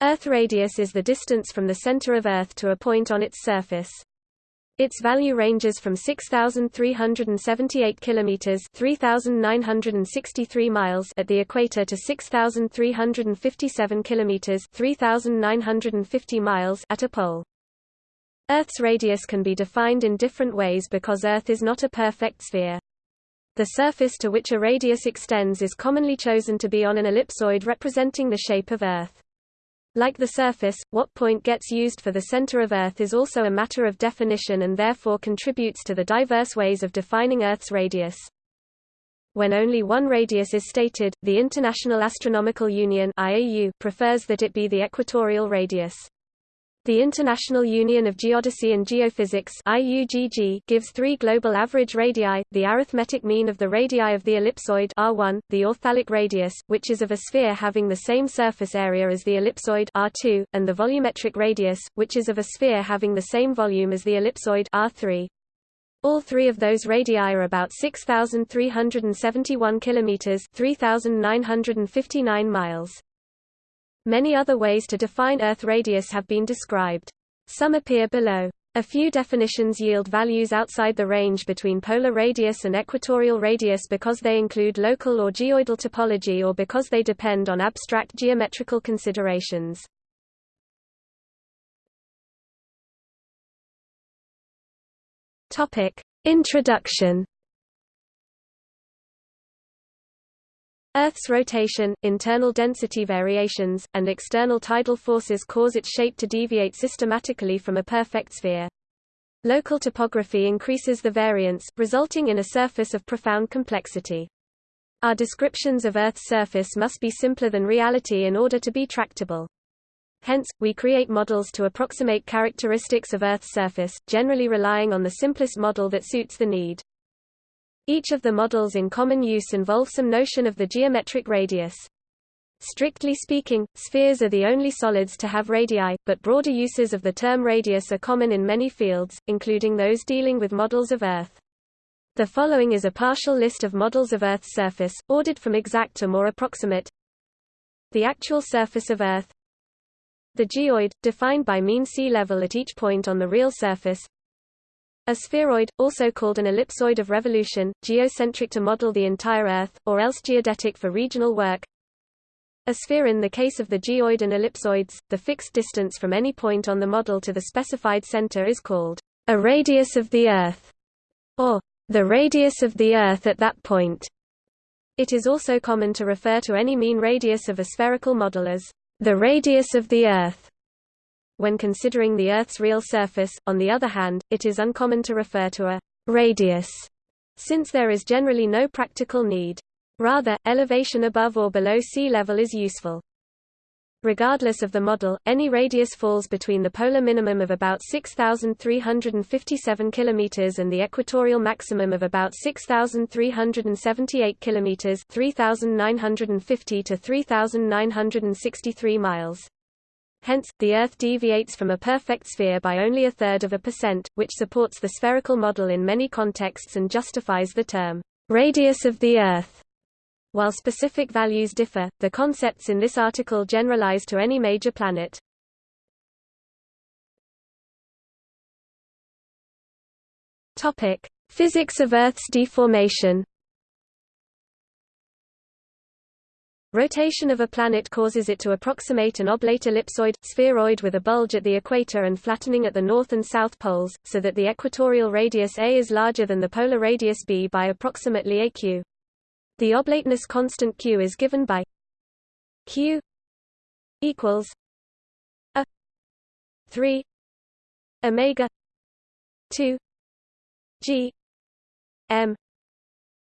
Earth radius is the distance from the center of Earth to a point on its surface. Its value ranges from 6378 kilometers, 3963 miles at the equator to 6357 kilometers, 3950 miles at a pole. Earth's radius can be defined in different ways because Earth is not a perfect sphere. The surface to which a radius extends is commonly chosen to be on an ellipsoid representing the shape of Earth. Like the surface, what point gets used for the center of Earth is also a matter of definition and therefore contributes to the diverse ways of defining Earth's radius. When only one radius is stated, the International Astronomical Union IAU prefers that it be the equatorial radius. The International Union of Geodesy and Geophysics gives three global average radii, the arithmetic mean of the radii of the ellipsoid R1, the authalic radius, which is of a sphere having the same surface area as the ellipsoid R2, and the volumetric radius, which is of a sphere having the same volume as the ellipsoid R3. All three of those radii are about 6,371 kilometers (3,959 miles). Many other ways to define Earth radius have been described. Some appear below. A few definitions yield values outside the range between polar radius and equatorial radius because they include local or geoidal topology or because they depend on abstract geometrical considerations. Topic: Introduction Earth's rotation, internal density variations, and external tidal forces cause its shape to deviate systematically from a perfect sphere. Local topography increases the variance, resulting in a surface of profound complexity. Our descriptions of Earth's surface must be simpler than reality in order to be tractable. Hence, we create models to approximate characteristics of Earth's surface, generally relying on the simplest model that suits the need. Each of the models in common use involve some notion of the geometric radius. Strictly speaking, spheres are the only solids to have radii, but broader uses of the term radius are common in many fields, including those dealing with models of Earth. The following is a partial list of models of Earth's surface, ordered from exact to more approximate. The actual surface of Earth The geoid, defined by mean sea level at each point on the real surface a spheroid, also called an ellipsoid of revolution, geocentric to model the entire Earth, or else geodetic for regional work. A sphere in the case of the geoid and ellipsoids, the fixed distance from any point on the model to the specified center is called a radius of the Earth, or the radius of the Earth at that point. It is also common to refer to any mean radius of a spherical model as the radius of the Earth. When considering the Earth's real surface, on the other hand, it is uncommon to refer to a radius, since there is generally no practical need. Rather, elevation above or below sea level is useful. Regardless of the model, any radius falls between the polar minimum of about 6,357 km and the equatorial maximum of about 6,378 km 3,950 to 3,963 miles. Hence, the Earth deviates from a perfect sphere by only a third of a percent, which supports the spherical model in many contexts and justifies the term, radius of the Earth. While specific values differ, the concepts in this article generalize to any major planet. Physics of Earth's deformation. Rotation of a planet causes it to approximate an oblate ellipsoid, spheroid with a bulge at the equator and flattening at the north and south poles, so that the equatorial radius a is larger than the polar radius b by approximately aq. The oblateness constant q is given by q equals a 3 omega 2 g m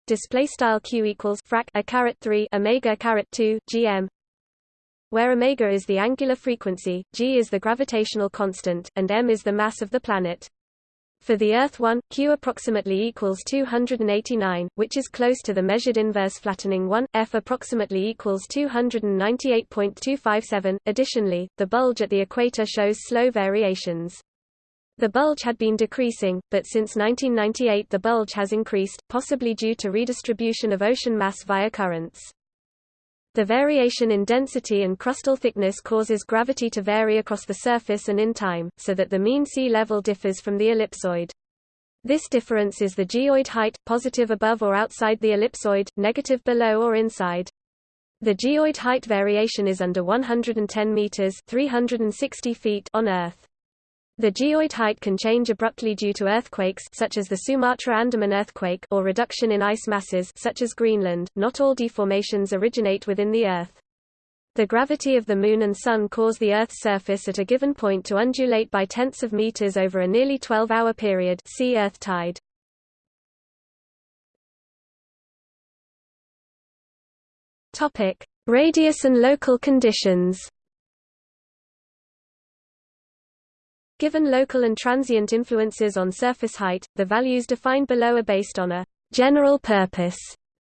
display style q equals frac a caret 3 omega caret 2 gm where omega is the angular frequency g is the gravitational constant and m is the mass of the planet. For the earth 1 q approximately equals 289 which is close to the measured inverse flattening 1 f approximately equals 298.257 additionally the bulge at the equator shows slow variations the bulge had been decreasing, but since 1998 the bulge has increased, possibly due to redistribution of ocean mass via currents. The variation in density and crustal thickness causes gravity to vary across the surface and in time, so that the mean sea level differs from the ellipsoid. This difference is the geoid height, positive above or outside the ellipsoid, negative below or inside. The geoid height variation is under 110 meters (360 feet) on Earth. The geoid height can change abruptly due to earthquakes such as the Sumatra-Andaman earthquake or reduction in ice masses such as Greenland. Not all deformations originate within the Earth. The gravity of the Moon and Sun cause the Earth's surface at a given point to undulate by tenths of meters over a nearly 12-hour period see Earth tide. Radius and local conditions. Given local and transient influences on surface height, the values defined below are based on a general purpose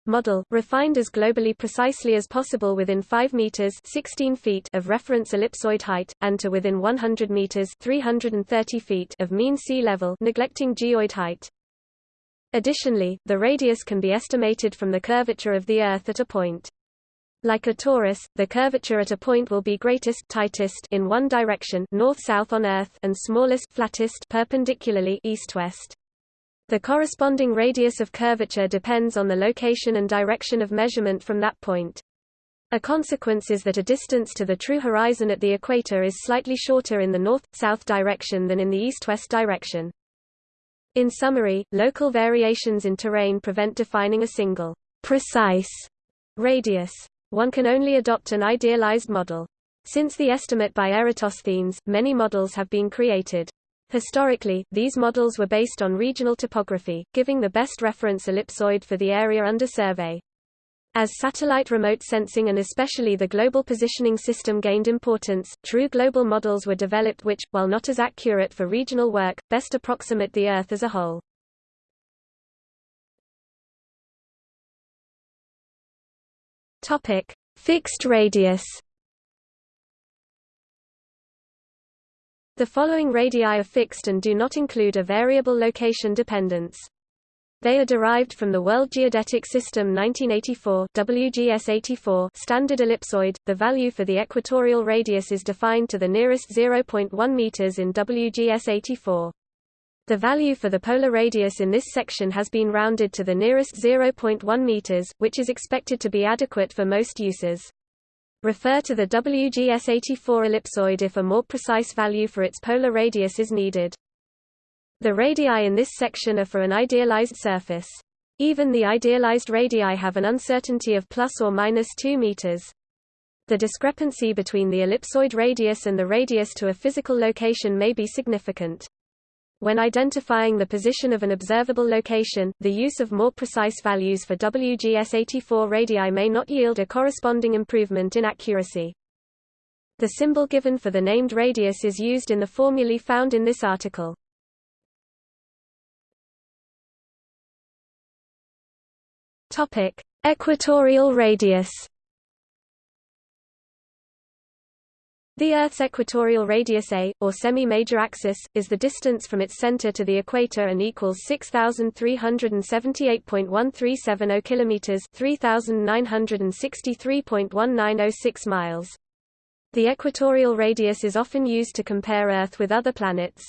model, refined as globally precisely as possible within 5 meters 16 feet of reference ellipsoid height, and to within 100 meters 330 feet of mean sea level neglecting geoid height. Additionally, the radius can be estimated from the curvature of the Earth at a point. Like a torus, the curvature at a point will be greatest tightest in one direction north-south on Earth and smallest flattest perpendicularly east-west. The corresponding radius of curvature depends on the location and direction of measurement from that point. A consequence is that a distance to the true horizon at the equator is slightly shorter in the north-south direction than in the east-west direction. In summary, local variations in terrain prevent defining a single, precise radius one can only adopt an idealized model. Since the estimate by Eratosthenes, many models have been created. Historically, these models were based on regional topography, giving the best reference ellipsoid for the area under survey. As satellite remote sensing and especially the global positioning system gained importance, true global models were developed which, while not as accurate for regional work, best approximate the Earth as a whole. Topic: Fixed radius. The following radii are fixed and do not include a variable location dependence. They are derived from the World Geodetic System 1984 WGS84 standard ellipsoid. The value for the equatorial radius is defined to the nearest 0.1 meters in WGS84. The value for the polar radius in this section has been rounded to the nearest 0.1 meters, which is expected to be adequate for most uses. Refer to the WGS84 ellipsoid if a more precise value for its polar radius is needed. The radii in this section are for an idealized surface. Even the idealized radii have an uncertainty of plus or minus 2 meters. The discrepancy between the ellipsoid radius and the radius to a physical location may be significant. When identifying the position of an observable location, the use of more precise values for WGS84 radii may not yield a corresponding improvement in accuracy. The symbol given for the named radius is used in the formulae found in this article. Topic: Equatorial radius. The Earth's equatorial radius A, or semi-major axis, is the distance from its center to the equator and equals 6,378.1370 kilometers, 3,963.1906 miles. The equatorial radius is often used to compare Earth with other planets.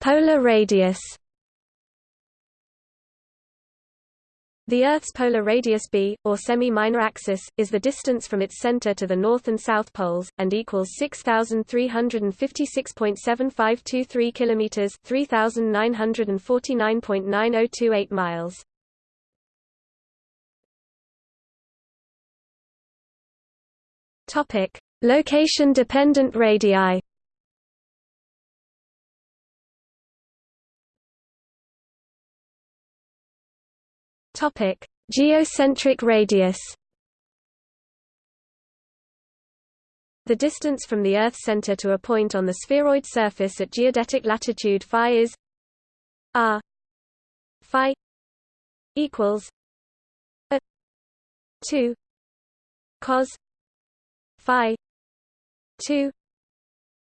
Polar radius. The Earth's polar radius b, or semi-minor axis, is the distance from its center to the north and south poles, and equals 6,356.7523 kilometers (3,949.9028 miles). Topic: Location-dependent radii. Topic: Geocentric radius. The distance from the Earth's center to a point on the spheroid surface at geodetic latitude phi is r phi equals a 2 cos phi 2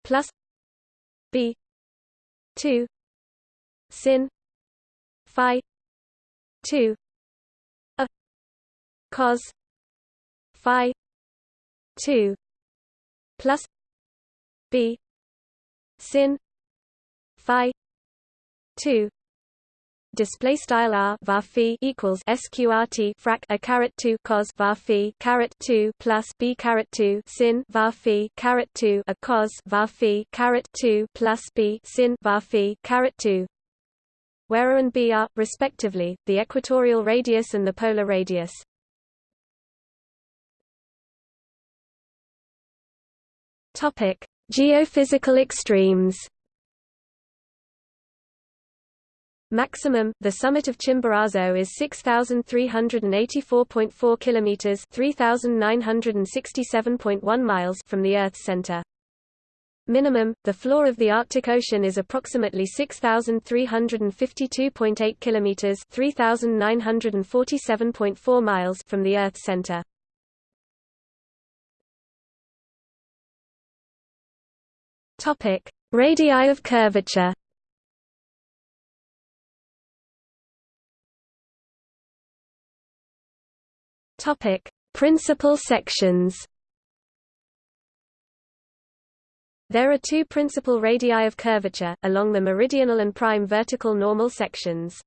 plus b 2 sin phi 2 a cos phi 2 plus b sin phi 2 display style r var equals sqrt frac a caret 2 cos var phi caret 2 plus b caret 2 sin var phi caret 2 a cos var phi caret 2 plus b sin var phi caret 2 where a and b are respectively the equatorial radius and the polar radius topic geophysical extremes Maximum, the summit of Chimborazo is 6,384.4 kilometers (3,967.1 miles) from the Earth's center. Minimum, the floor of the Arctic Ocean is approximately 6,352.8 kilometers (3,947.4 miles) from the Earth's center. Topic: Radii of curvature. Topic: Principal sections. There are two principal radii of curvature, along the meridional and prime vertical normal sections.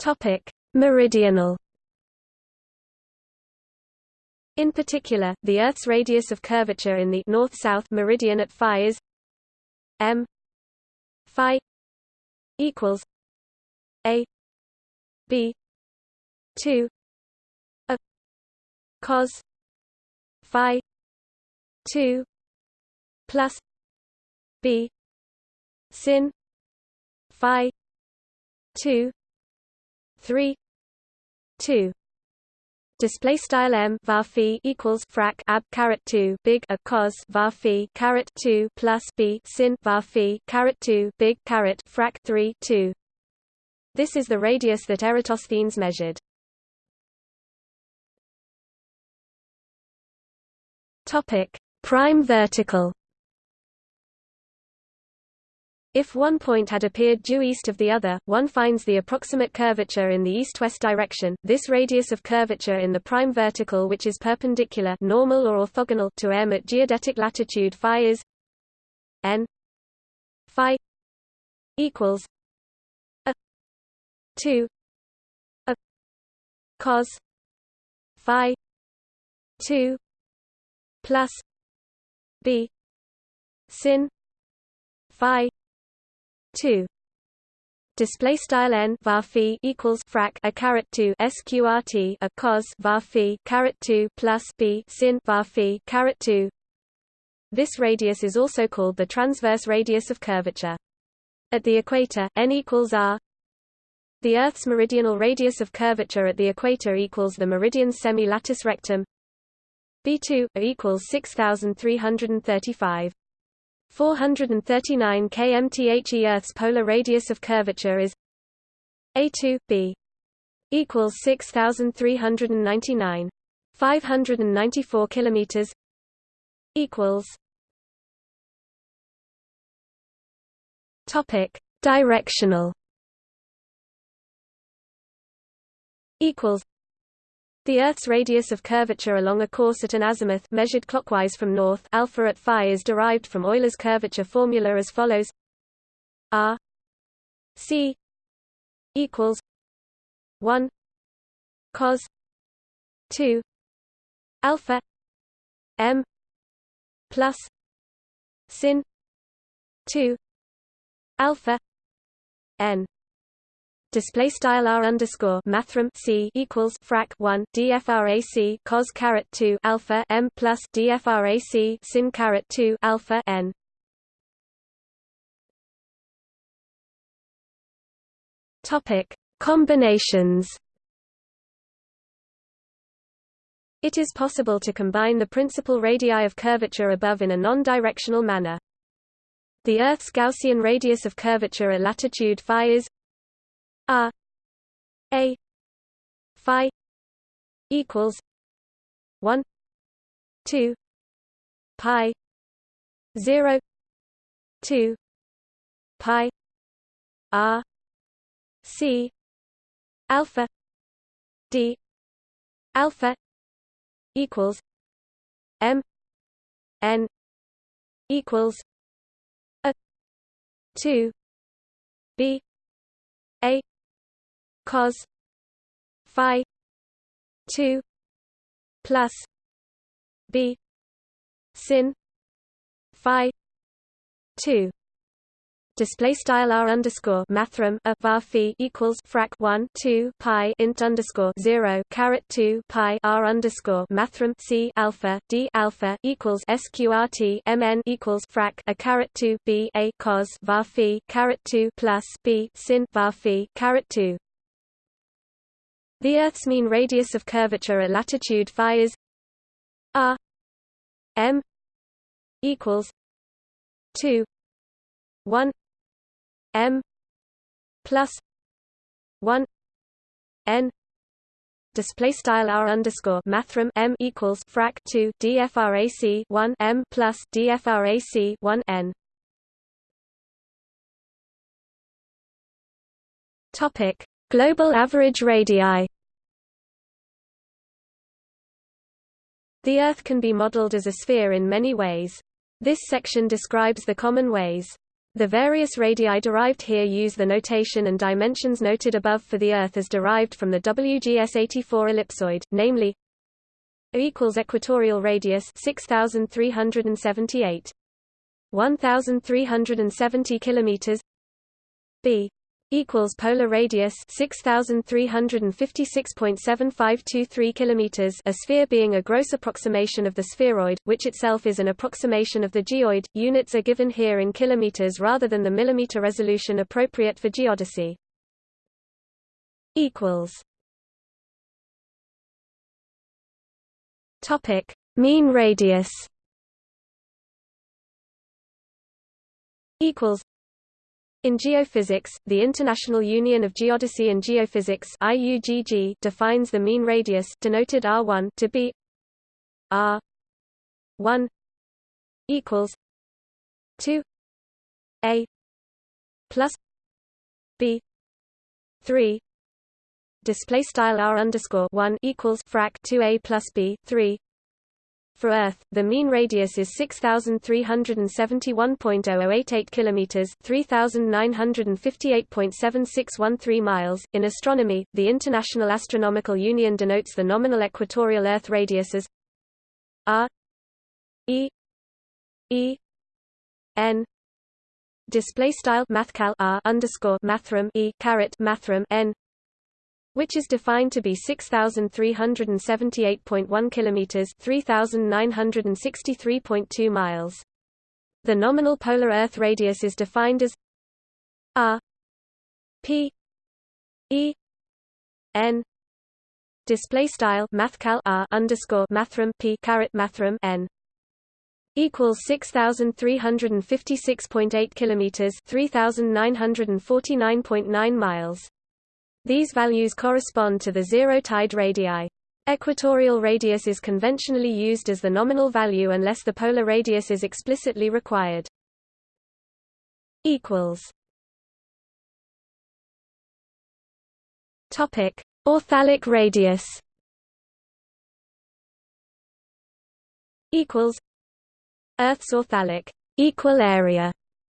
Topic: Meridional. In particular, the Earth's radius of curvature in the north-south meridian at phi is m phi equals a b 2 a cos phi 2 plus b sin phi 2 3 2 display style m var equals frac ab caret 2 big a cos var caret 2 plus b sin var caret 2 big caret frac 3 2 this is the radius that Eratosthenes measured. Topic: Prime vertical. If one point had appeared due east of the other, one finds the approximate curvature in the east-west direction. This radius of curvature in the prime vertical which is perpendicular normal or orthogonal to m at geodetic latitude phi is n phi equals a 2 a cos phi 2 plus b sin phi 2 display style n var phi equals frac a caret 2 sqrt a cos var phi caret 2 plus b sin var phi caret 2 this radius is also called the transverse radius of curvature. At the equator n equals r. The Earth's meridional radius of curvature at the equator equals the meridian semi-latus rectum. B2 equals 6335 439 kmthe Earth's polar radius of curvature is A2 B equals 6399 594 kilometers equals topic directional. Equals the Earth's radius of curvature along a course at an azimuth measured clockwise from north alpha at phi is derived from Euler's curvature formula as follows. R c equals 1 cos 2 alpha m plus sin 2 alpha n display style r underscore mathrm c equals frac 1 dfrac cos caret 2 alpha m plus dfrac sin caret 2 alpha n topic combinations It is possible to combine the principal radii of curvature above in a non-directional manner. The Earth's Gaussian radius of curvature at latitude phi is R A. Phi equals one two Pi zero two Pi R C alpha D alpha equals M N equals a two B A cos Phi two plus B sin Phi two. Display style r underscore mathrm a var phi equals frac 1 2 pi int underscore 0 caret 2 pi r underscore mathrm c alpha d alpha equals sqrt mn equals frac a caret 2 b a cos var phi caret 2 plus b sin var phi caret 2 the Earth's mean radius of curvature at latitude phi is r m equals 2 1 m plus 1 n. Display style r underscore mathrm m equals frac 2 dfrac 1 m plus dfrac 1 n. Topic global average radii. The earth can be modeled as a sphere in many ways. This section describes the common ways. The various radii derived here use the notation and dimensions noted above for the Earth as derived from the WGS84 ellipsoid, namely A equals equatorial radius 6378 1370 kilometers B equals polar radius 6356.7523 kilometers a sphere being a gross approximation of the spheroid which itself is an approximation of the geoid. Units are given here in kilometers rather than the millimeter resolution appropriate for geodesy. Equals. Topic. Mean radius. Equals in geophysics, the International Union of Geodesy and Geophysics IUGG defines the mean radius denoted R1 to be R1 equals 2 A plus B 3 display style R underscore 1 equals frac 2 A plus B 3 for Earth, the mean radius is 6371.0088 kilometers, 3958.7613 miles. In astronomy, the International Astronomical Union denotes the nominal equatorial Earth radius as r e e n display style mathcal r underscore mathrm e caret mathrm n which is defined to be 6378.1 kilometers, 3963.2 miles. The nominal polar Earth radius is defined as r p e n. Display style mathcal r underscore mathrm p caret mathrm n. Equals 6356.8 kilometers 3949.9 miles these values correspond to the zero-tide radii. Equatorial radius is conventionally used as the nominal value unless the polar radius is explicitly required. Topic: Authalic radius. Equals Earth's authalic equal area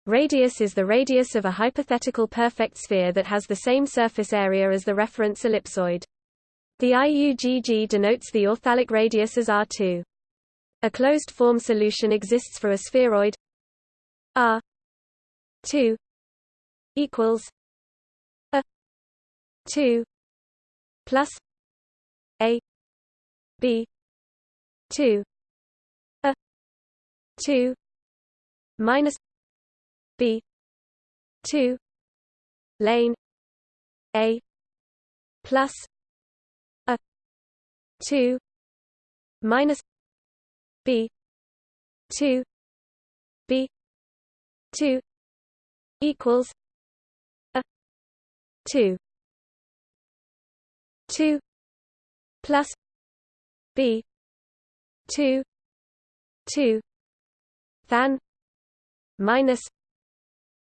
Radius is the radius of a hypothetical perfect sphere that has the same surface area as the reference ellipsoid. The IUGG denotes the authalic radius as R2. A closed-form solution exists for a spheroid R2 equals a 2 plus a b 2 a 2 minus B. two. Lane. A. Plus. A. two. Minus. B. two. B. two. Equals. A. two. two. Plus. B. two. Two. Than. Minus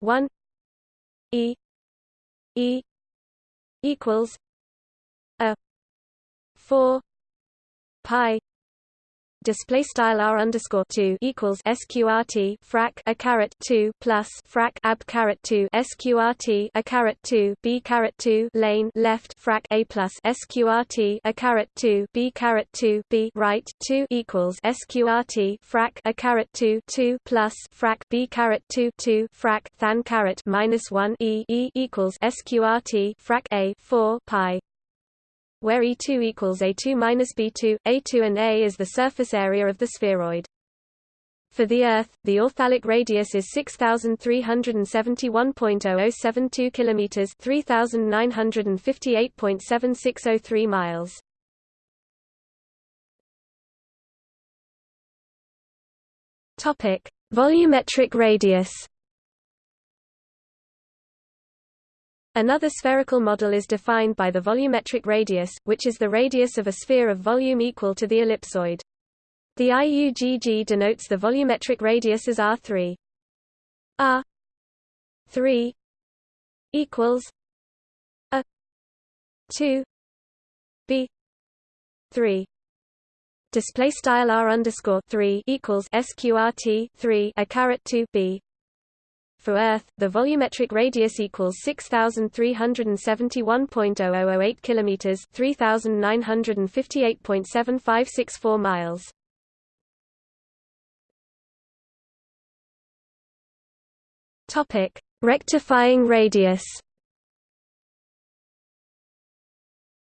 1 e E equals a 4 pi display style r underscore two equals sqrt frac a caret two plus frac ab caret two sqrt a caret two b caret two lane left frac a plus sqrt a caret two b caret two b right two equals sqrt frac a caret two two plus frac b caret two two frac than caret minus one e e equals sqrt frac a four pi where E2 equals A2 minus B2, A2 and A is the surface area of the spheroid. For the Earth, the authalic radius is 6,371.0072 kilometers, 3,958.7603 miles. Topic: Volumetric radius. Another spherical model is defined by the volumetric radius, which is the radius of a sphere of volume equal to the ellipsoid. The IUGG denotes the volumetric radius as R3. R3 equals a 2 b 3 display style r underscore 3 equals sqrt 3 a caret 2 b for Earth, the volumetric radius equals 6371.0008 kilometers, 3958.7564 miles. Topic: Rectifying radius.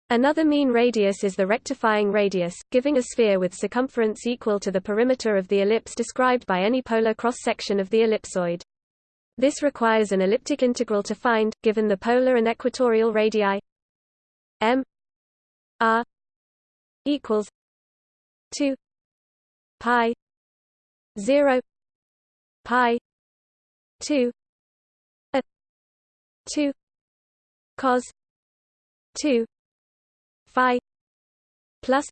Another mean radius is the rectifying radius, giving a sphere with circumference equal to the perimeter of the ellipse described by any polar cross-section of the ellipsoid. This requires an elliptic integral to find, given the polar and equatorial radii m r equals 2 pi 0 pi 2 a 2 cos 2 phi plus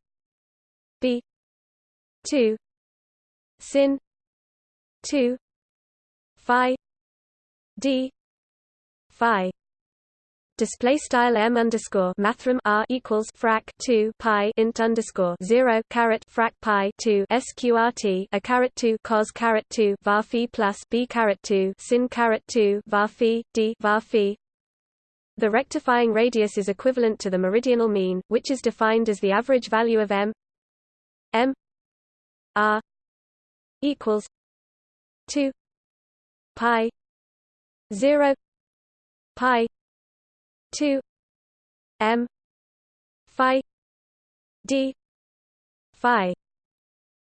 b 2 sin 2 phi d. Phi. Display style m underscore mathrm r equals frac 2 pi int underscore 0 caret frac pi 2 sqrt a caret 2 cos caret 2 var phi plus b caret 2 sin caret 2 var phi d var phi. The rectifying radius is equivalent to the meridional mean which is defined as the average value of m. M. R. equals 2 pi 0 pi 2 m phi d phi.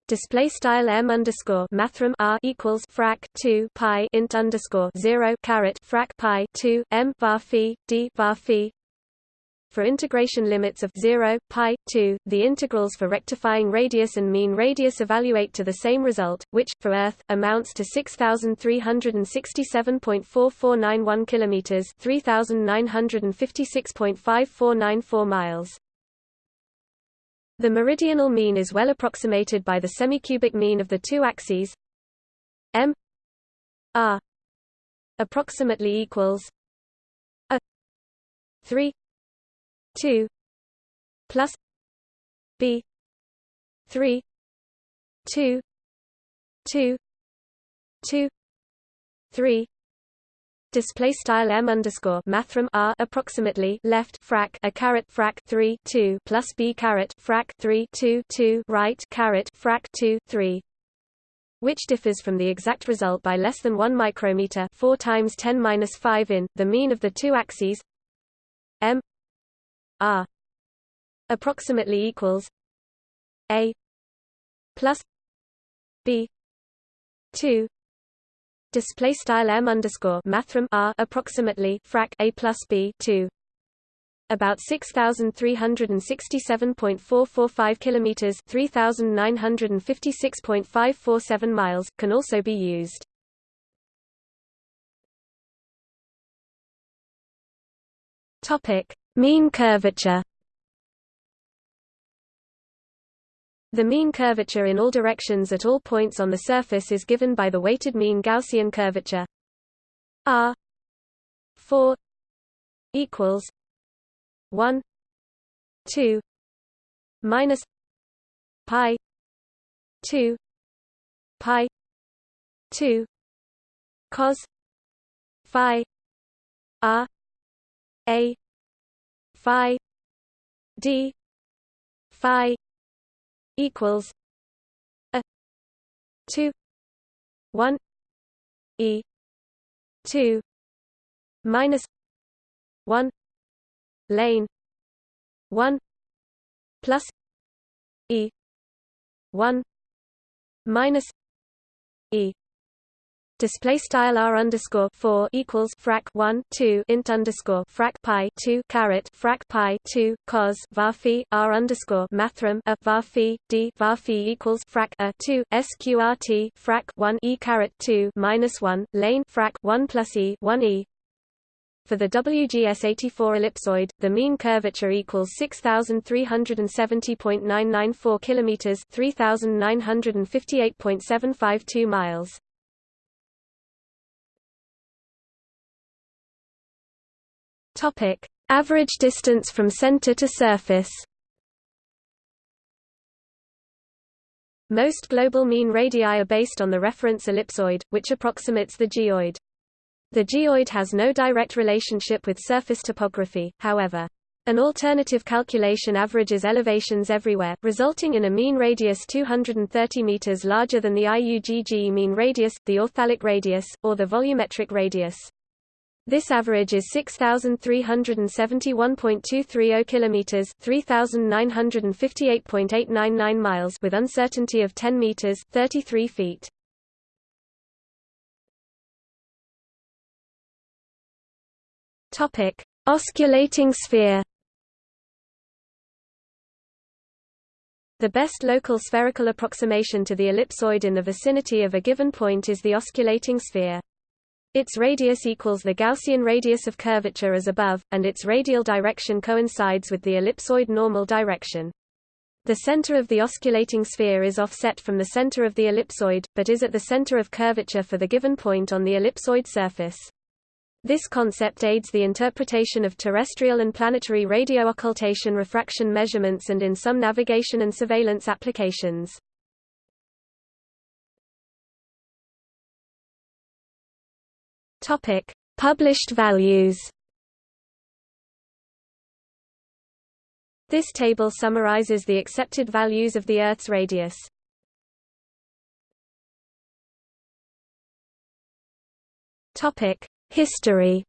Display style m underscore mathrm r equals frac 2 pi int underscore 0 caret frac pi 2 m bar phi d bar phi for integration limits of 0, pi, 2, the integrals for rectifying radius and mean radius evaluate to the same result, which, for Earth, amounts to 6,367.4491 km 3,956.5494 miles. The meridional mean is well approximated by the semicubic mean of the two axes m r approximately equals a 3 2 plus b 3 2 2 2 3 display style m underscore mathrm r approximately left frac a caret frac 3 2 plus b caret frac 3 2 2 right caret frac 2 3 which differs from the exact result by less than 1 micrometer 4 times 10 minus 5 in the mean of the two axes m R approximately equals A plus B two display style M underscore mathrm R approximately frac A plus B two about 6367.445 kilometers 3956.547 miles can also be used. Topic Mean curvature. The mean curvature in all directions at all points on the surface is given by the weighted mean Gaussian curvature. R 4 equals 1 2 minus pi 2 pi 2 cos phi r a phi d phi equals a 2 1 e 2 minus 1 lane 1 plus e 1 minus e Display style r underscore four equals frac one two int underscore frac pi two caret frac pi two cos var phi r underscore mathrm a var phi d var phi equals frac a two sqrt frac one e caret two minus one lane frac one plus e one e for the WGS84 ellipsoid, the mean curvature equals 6370.994 kilometers, 3958.752 miles. Topic: Average distance from center to surface. Most global mean radii are based on the reference ellipsoid, which approximates the geoid. The geoid has no direct relationship with surface topography, however. An alternative calculation averages elevations everywhere, resulting in a mean radius 230 meters larger than the IUGG mean radius, the authalic radius, or the volumetric radius. This average is 6371.230 kilometers, 3958.899 miles with uncertainty of 10 meters, 33 feet. Topic: Osculating sphere. The best local spherical approximation to the ellipsoid in the vicinity of a given point is the osculating sphere. Its radius equals the Gaussian radius of curvature as above, and its radial direction coincides with the ellipsoid normal direction. The center of the osculating sphere is offset from the center of the ellipsoid, but is at the center of curvature for the given point on the ellipsoid surface. This concept aids the interpretation of terrestrial and planetary radio occultation refraction measurements and in some navigation and surveillance applications. Topic: Published values. This table summarizes the accepted values of the Earth's radius. Topic: History.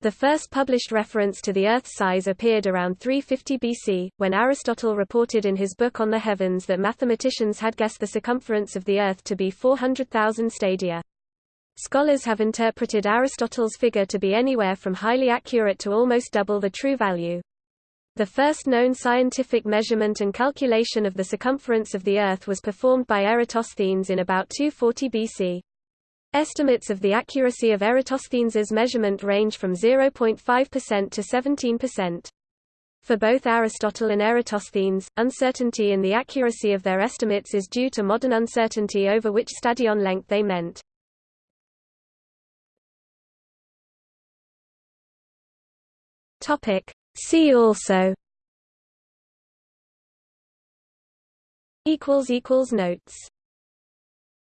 The first published reference to the Earth's size appeared around 350 BC, when Aristotle reported in his book On the Heavens that mathematicians had guessed the circumference of the Earth to be 400,000 stadia. Scholars have interpreted Aristotle's figure to be anywhere from highly accurate to almost double the true value. The first known scientific measurement and calculation of the circumference of the Earth was performed by Eratosthenes in about 240 BC. Estimates of the accuracy of Eratosthenes's measurement range from 0.5% to 17%. For both Aristotle and Eratosthenes, uncertainty in the accuracy of their estimates is due to modern uncertainty over which stadion length they meant. See also Notes